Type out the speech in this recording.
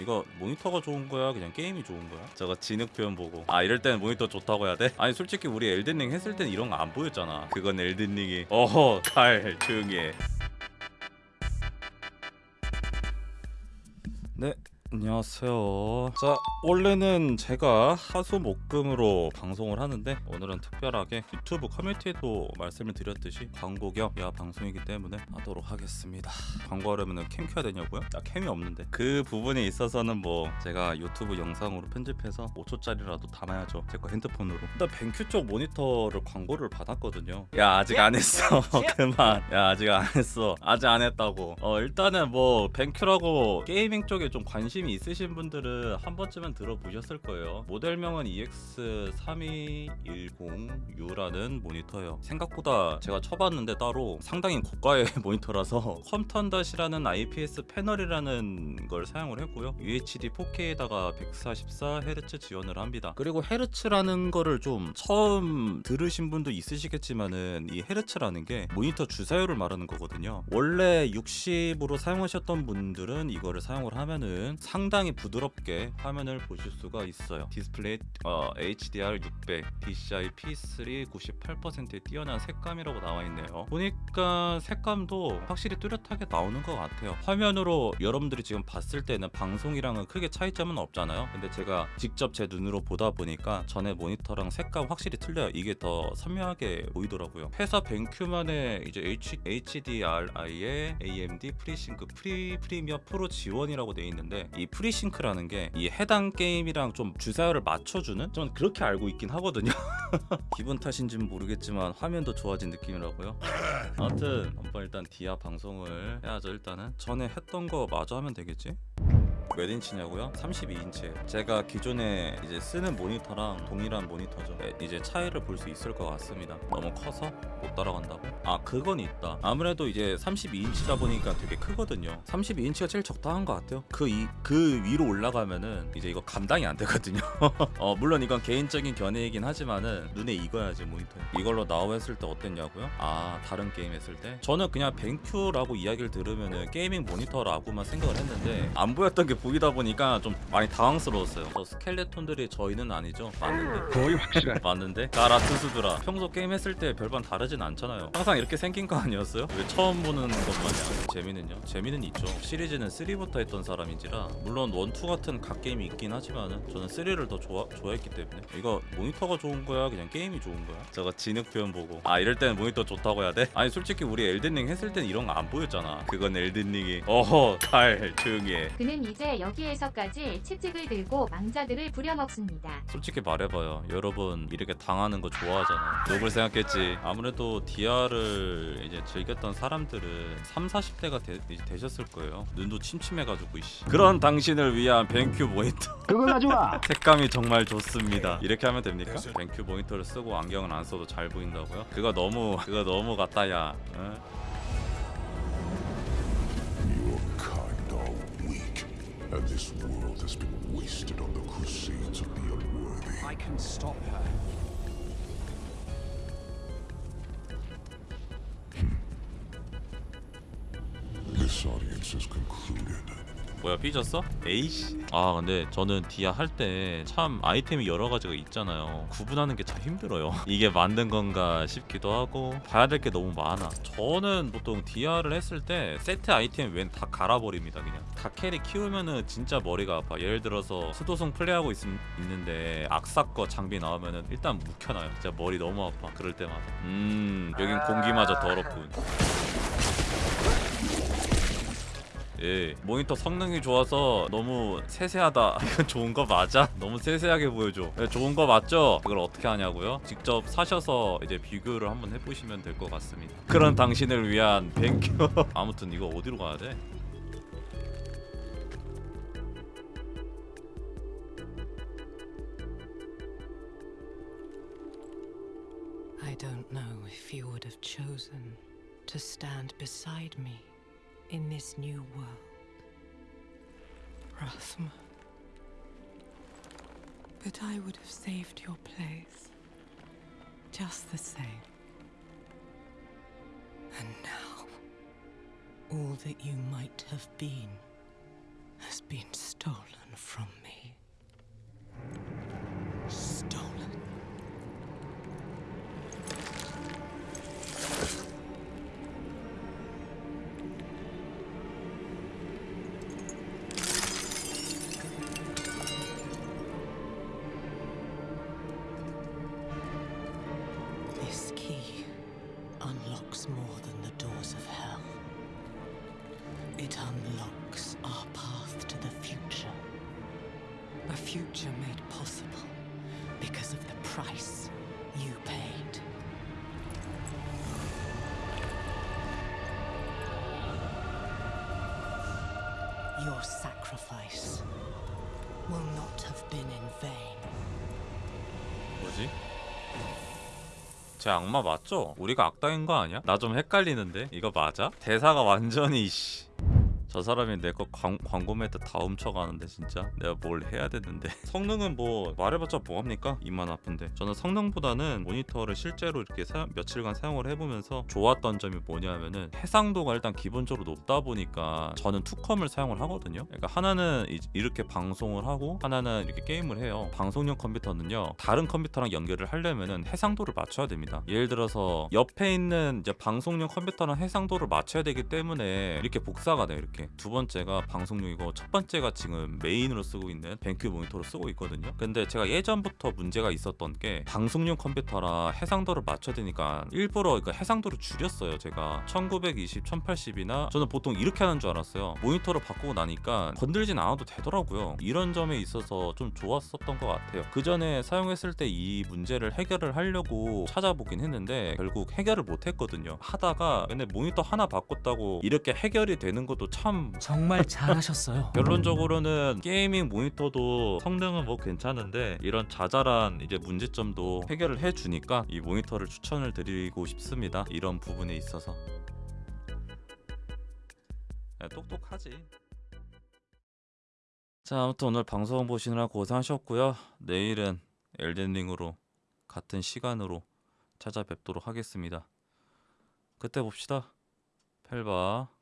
이거 모니터가 좋은 거야 그냥 게임이 좋은 거야? 저거 진흙 표현 보고 아 이럴 때는 모니터 좋다고 해야 돼? 아니 솔직히 우리 엘든링 했을 땐 이런 거 안 보였잖아 그건 엘든링이 어허 칼 조용히 해 네. 안녕하세요. 자, 원래는 제가 하수목금으로 방송을 하는데 오늘은 특별하게 유튜브 커뮤니티에도 말씀을 드렸듯이 광고 겸 야 방송이기 때문에 하도록 하겠습니다. 광고하려면 캠 켜야 되냐고요? 나 캠이 없는데 그 부분에 있어서는 뭐 제가 유튜브 영상으로 편집해서 5초짜리라도 담아야죠. 제 거 핸드폰으로. 일단 BenQ 쪽 모니터를 광고를 받았거든요. 야 아직 안 했어. 그만. 야 아직 안 했어. 아직 안 했다고. 어 일단은 뭐 BenQ라고 gaming 쪽에 좀 관심 이 있으신 분들은 한 번쯤은 들어보셨을 거예요. 모델명은 E EX3210U라는 모니터예요. 생각보다 제가 쳐봤는데 따로 상당히 고가의 모니터라서 quantum dot이라는 IPS 패널이라는 걸 사용을 했고요. UHD 4K에다가 144Hz 지원을 합니다. 그리고 헤르츠라는 거를 좀 처음 들으신 분도 있으시겠지만은 이 헤르츠라는 게 모니터 주사율을 말하는 거거든요. 원래 60으로 사용하셨던 분들은 이거를 사용을 하면은 상당히 부드럽게 화면을 보실 수가 있어요. 디스플레이 어, HDR 600, DCI P3 98%의 뛰어난 색감이라고 나와 있네요. 보니까 색감도 확실히 뚜렷하게 나오는 것 같아요. 화면으로 여러분들이 지금 봤을 때는 방송이랑은 크게 차이점은 없잖아요. 근데 제가 직접 제 눈으로 보다 보니까 전에 모니터랑 색감 확실히 틀려요. 이게 더 선명하게 보이더라고요. 회사 BenQ만의 이제 H, HDRI의 AMD FreeSync 프리 Premium Pro 지원이라고 돼 있는데 이 FreeSync라는 게 이 해당 게임이랑 좀 주사율을 맞춰주는 저는 그렇게 알고 있긴 하거든요. 기분 탓인지는 모르겠지만 화면도 좋아진 느낌이라고요. 아무튼 한번 일단 디아 방송을 해야죠 일단은 전에 했던 거 마저 하면 되겠지? 몇 인치냐고요? 32인치. 제가 기존에 이제 쓰는 모니터랑 동일한 모니터죠. 네, 이제 차이를 볼 수 있을 것 같습니다. 너무 커서 못 따라간다고? 아 그건 있다. 아무래도 이제 32인치다 보니까 되게 크거든요. 32인치가 제일 적당한 것 같아요. 그, 이, 그 위로 올라가면은 이제 이거 감당이 안 되거든요. 어, 물론 이건 개인적인 견해이긴 하지만은 눈에 익어야지 모니터. 이걸로 나오 했을 때 어땠냐고요? 아 다른 게임 했을 때? 저는 그냥 BenQ라고 이야기를 들으면은 gaming 모니터라고만 생각을 했는데 안 보였던 게 보이다 보니까 좀 많이 당황스러웠어요. 저 스켈레톤들이 저희는 아니죠? 맞는데. 거의 확실한 맞는데? 가라투스드라 평소 게임 했을 때 별반 다르진 않잖아요 항상 이렇게 생긴 거 아니었어요? 왜 처음 보는 것 마냥 재미는요? 재미는 있죠 시리즈는 3부터 했던 사람인지라 물론 1, 2 같은 각 게임이 있긴 하지만은 저는 3를 더 좋아, 좋아했기 때문에 이거 모니터가 좋은 거야 그냥 게임이 좋은 거야 저거 진흙 표현 보고 아 이럴 때는 모니터 좋다고 해야 돼? 아니 솔직히 우리 엘든링 했을 땐 이런 거 안 보였잖아 그건 엘든링이 어허 칼 조용히 해 그는 이제 여기에서까지 채찍을 들고 망자들을 부려먹습니다. 솔직히 말해봐요. 여러분 이렇게 당하는 거 좋아하잖아 욕을 생각했지. 아무래도 DR을 이제 즐겼던 사람들은 3, 40대가 되, 되셨을 거예요. 눈도 침침해가지고 이씨. 그런 당신을 위한 뱅큐 모니터. 그걸 가져와 색감이 정말 좋습니다. 이렇게 하면 됩니까? 뱅큐 모니터를 쓰고 안경을 안 써도 잘 보인다고요? 그거 너무 그거 너무 같다 야. 응? And this world has been wasted on the crusades of the unworthy. I can stop her. Hmm. This audience has concluded. 뭐야 삐졌어? 에이씨. 아 근데 저는 디아 할 때 참 아이템이 여러 가지가 있잖아요. 구분하는 게 참 힘들어요. 이게 만든 건가 싶기도 하고 봐야 될 게 너무 많아. 저는 보통 디아를 했을 때 세트 아이템 웬 다 갈아버립니다 그냥. 다 캐릭 키우면은 진짜 머리가 아파. 예를 들어서 수도승 플레이하고 있, 있는데 악사 거 장비 나오면은 일단 묵혀놔요. 진짜 머리 너무 아파. 그럴 때마다. 음 여긴 공기마저 더럽군 예, 모니터 성능이 좋아서 너무 세세하다. 이건 좋은 거 맞아? 너무 세세하게 보여줘. 예, 좋은 거 맞죠? 이걸 어떻게 하냐고요? 직접 사셔서 이제 비교를 한번 해보시면 될 것 같습니다. 그런 당신을 위한 뱅큐. 아무튼 이거 어디로 가야 돼? In this new world. Rathma. But I would have saved your place. Just the same. And now, all that you might have been has been stolen. unlocks more than the doors of hell. It unlocks our path to the future. A future made possible because of the price you paid. Your sacrifice will not have been in vain. Was he? 제 악마 맞죠? 우리가 악당인 거 아니야? 나 좀 헷갈리는데 이거 맞아? 대사가 완전히 씨. 저 사람이 내 거 광고 매트 다 훔쳐가는데 진짜? 내가 뭘 해야 되는데? 성능은 뭐 말해봤자 뭐합니까? 이만 아픈데. 저는 성능보다는 모니터를 실제로 이렇게 사- 며칠간 사용을 해보면서 좋았던 점이 뭐냐면은 해상도가 일단 기본적으로 높다 보니까 저는 투컴을 사용을 하거든요. 그러니까 하나는 이- 이렇게 방송을 하고 하나는 이렇게 게임을 해요. 방송용 컴퓨터는요 다른 컴퓨터랑 연결을 하려면은 해상도를 맞춰야 됩니다. 예를 들어서 옆에 있는 이제 방송용 컴퓨터랑 해상도를 맞춰야 되기 때문에 이렇게 복사가 돼요 이렇게 두 번째가 방송용이고 첫 번째가 지금 메인으로 쓰고 있는 벤큐 모니터로 쓰고 있거든요. 근데 제가 예전부터 문제가 있었던 게 방송용 컴퓨터라 해상도를 맞춰야 되니까 일부러 그 해상도를 줄였어요 제가. 1920, 1080이나 저는 보통 이렇게 하는 줄 알았어요. 모니터를 바꾸고 나니까 건들진 않아도 되더라고요. 이런 점에 있어서 좀 좋았었던 것 같아요. 그 전에 사용했을 때 이 문제를 해결을 하려고 찾아보긴 했는데 결국 해결을 못 했거든요. 하다가 근데 모니터 하나 바꿨다고 이렇게 해결이 되는 것도 참 정말 잘하셨어요. 결론적으로는 gaming 모니터도 성능은 뭐 괜찮은데 이런 자잘한 이제 문제점도 해결을 해주니까 이 모니터를 추천을 드리고 싶습니다. 이런 부분에 있어서 야, 똑똑하지. 자 아무튼 오늘 방송 보시느라 고생하셨고요. 내일은 엘덴링으로 같은 시간으로 찾아뵙도록 하겠습니다. 그때 봅시다. 펠바.